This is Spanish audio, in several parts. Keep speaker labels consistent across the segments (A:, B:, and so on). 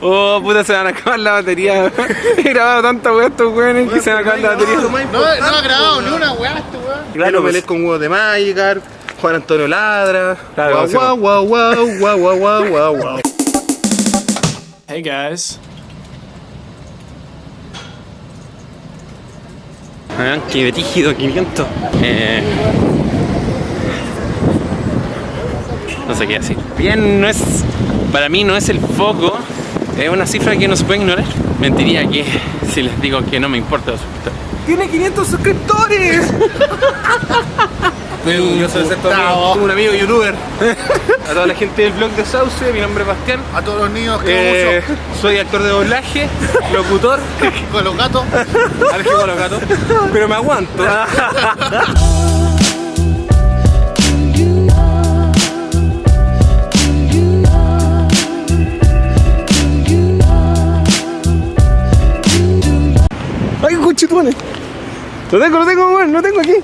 A: Oh, puta, se van a acabar la batería. He grabado tanta weá estos weones que se van a acabar la batería.
B: No, no ha grabado ni una weá este weón.
A: Claro,
B: Pelé
A: pues.
B: con huevos de Magikarp, Juan Antonio Ladra. Guau, guau, guau, guau, guau, guau, guau, guau.
C: Hey guys.
A: Vean qué tígido 500. Eh, no sé qué decir. Bien, no es. Para mí no es el foco es una cifra que no se puede ignorar. Mentiría que si les digo que no me importa los suscriptores. ¡Tiene 500 suscriptores!
B: Estoy orgulloso de ser tu amigo, un amigo youtuber.
A: A toda la gente del blog de Sauce, mi nombre es Bastián.
B: A todos los niños que
A: Eh, soy actor de doblaje, locutor,
B: con los gatos.
A: a los gatos, pero me aguanto. Lo tengo, lo tengo, weón, lo tengo aquí.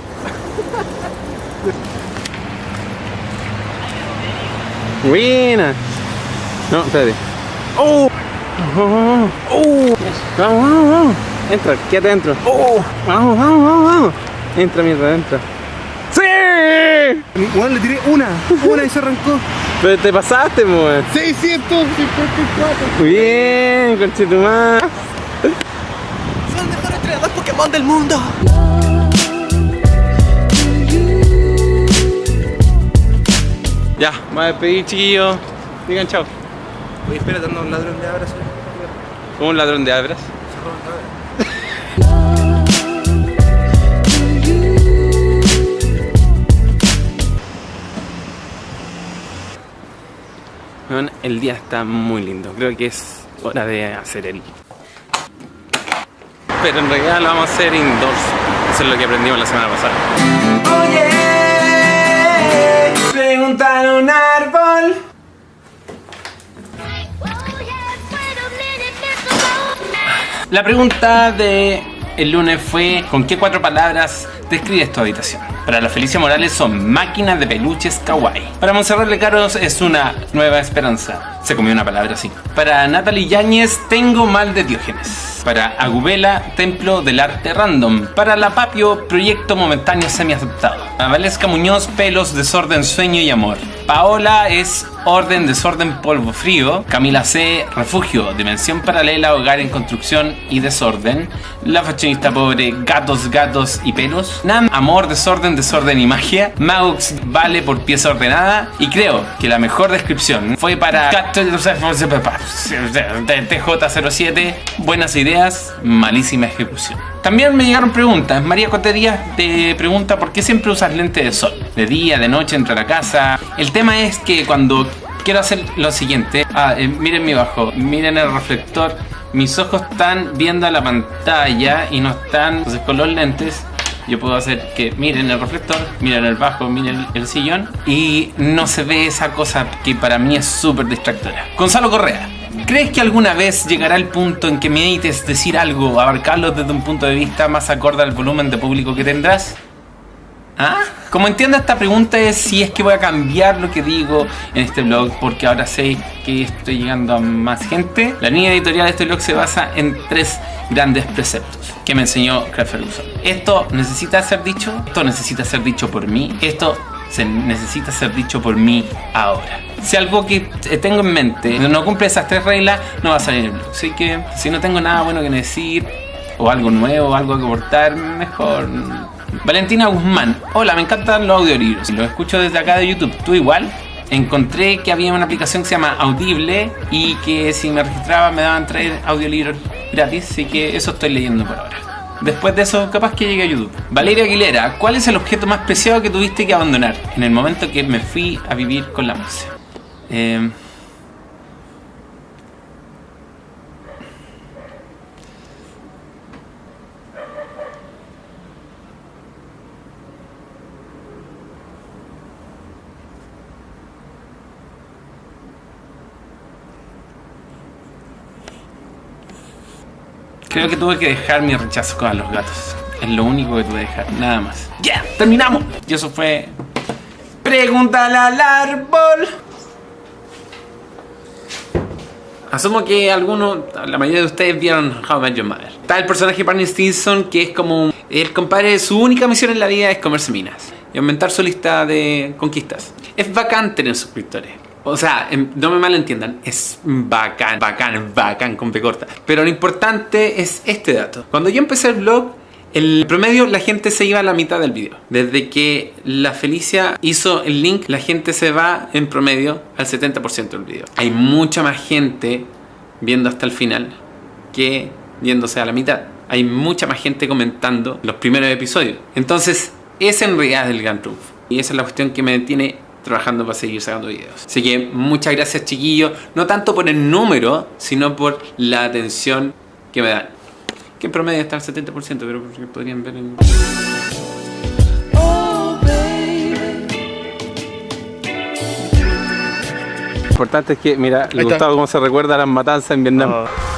A: Buena. No, espérate. ¡Oh! ¡Oh! ¡Oh! ¡Vamos, vamos, vamos! Entra, quédate adentro. ¡Oh! ¡Vamos, vamos, vamos, vamos! Entra, mierda, entra. ¡Sí!
B: Weón, le tiré una, una y se arrancó.
A: Pero te pasaste, weón.
B: 654.
A: Bien, conchetumá.
C: Soy el mejor entrenador Pokémon del mundo.
A: Ya, me voy a despedir, chiquillos. Digan chao.
B: Oye, espérate, anda un ladrón de abrazos.
A: Como un ladrón de abras. El día está muy lindo. Creo que es hora de hacer el. Pero en realidad lo vamos a hacer indoors. Eso es lo que aprendimos la semana pasada. Oye, preguntar un árbol. La pregunta de el lunes fue ¿con qué cuatro palabras describes tu habitación? Para la Felicia Morales son máquinas de peluches kawaii. Para Monserrat Lecaros es una nueva esperanza. Se comió una palabra así. Para Natalie Yáñez tengo mal de Diógenes. Para Agubela, templo del arte random. Para La Papio, proyecto momentáneo semi-aceptado. A Muñoz, pelos, desorden, sueño y amor. Paola es orden, desorden, polvo frío. Camila C, refugio, dimensión paralela, hogar en construcción y desorden. La fashionista pobre, gatos, gatos y pelos. Nam, amor, desorden, desorden y magia. Maux vale por pieza ordenada. Y creo que la mejor descripción fue para TJ07. Buenas ideas, malísima ejecución. También me llegaron preguntas. María Cote Díaz te pregunta por qué siempre usas lente de sol. De día, de noche, entre la casa. El tema es que cuando quiero hacer lo siguiente. Ah, eh, miren mi bajo, miren el reflector. Mis ojos están viendo la pantalla y no están. Entonces con los lentes yo puedo hacer que miren el reflector, miren el bajo, miren el sillón y no se ve esa cosa que para mí es súper distractora. Gonzalo Correa. ¿Crees que alguna vez llegará el punto en que medites decir algo, abarcarlo desde un punto de vista más acorde al volumen de público que tendrás? ¿Ah? Como entiendo esta pregunta es si es que voy a cambiar lo que digo en este blog porque ahora sé que estoy llegando a más gente. La línea editorial de este blog se basa en tres grandes preceptos que me enseñó Craig Ferguson. Esto necesita ser dicho, esto necesita ser dicho por mí, esto se necesita ser dicho por mí ahora. Si algo que tengo en mente no cumple esas tres reglas, no va a salir el blog. Así que si no tengo nada bueno que decir, o algo nuevo, algo que aportar, mejor. Valentina Guzmán, hola, me encantan los audiolibros. Los escucho desde acá de YouTube. ¿Tú igual? Encontré que había una aplicación que se llama Audible y que si me registraba me daban traer audiolibros gratis, así que eso estoy leyendo por ahora. Después de eso, capaz que llegue a YouTube. Valeria Aguilera, ¿cuál es el objeto más preciado que tuviste que abandonar en el momento que me fui a vivir con la música? Eh, Creo que tuve que dejar mi rechazo con los gatos. Es lo único que tuve que dejar, nada más. ¡Ya! ¡Terminamos! Y eso fue. Pregúntale al árbol. Asumo que algunos, la mayoría de ustedes vieron How I Met Your Mother. Está el personaje Barney Stinson que es como el compadre, su única misión en la vida es comerse minas y aumentar su lista de conquistas. Es bacán tener suscriptores. O sea, em, no me malentiendan, es bacán, bacán, bacán con P corta. Pero lo importante es este dato. Cuando yo empecé el blog, el promedio la gente se iba a la mitad del video. Desde que la Felicia hizo el link, la gente se va en promedio al 70% del video. Hay mucha más gente viendo hasta el final que viéndose a la mitad. Hay mucha más gente comentando los primeros episodios. Entonces, ese en realidad el gran. Y esa es la cuestión que me tiene trabajando para seguir sacando videos. Así que muchas gracias chiquillos, no tanto por el número, sino por la atención que me dan. Que en promedio está al 70%, pero podrían ver en...
B: Lo importante es que, mira, le gustaba cómo se recuerda las matanzas en Vietnam.
C: Oh.